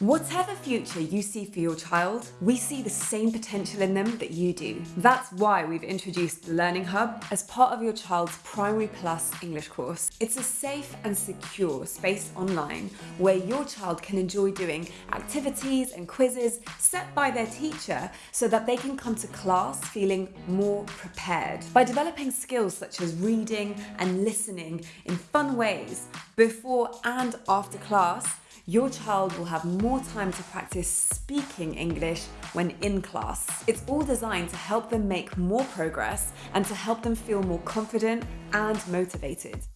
Whatever future you see for your child, we see the same potential in them that you do. That's why we've introduced the Learning Hub as part of your child's Primary Plus English course. It's a safe and secure space online where your child can enjoy doing activities and quizzes set by their teacher so that they can come to class feeling more prepared. By developing skills such as reading and listening in fun ways before and after class, your child will have more time to practice speaking English when in class. It's all designed to help them make more progress and to help them feel more confident and motivated.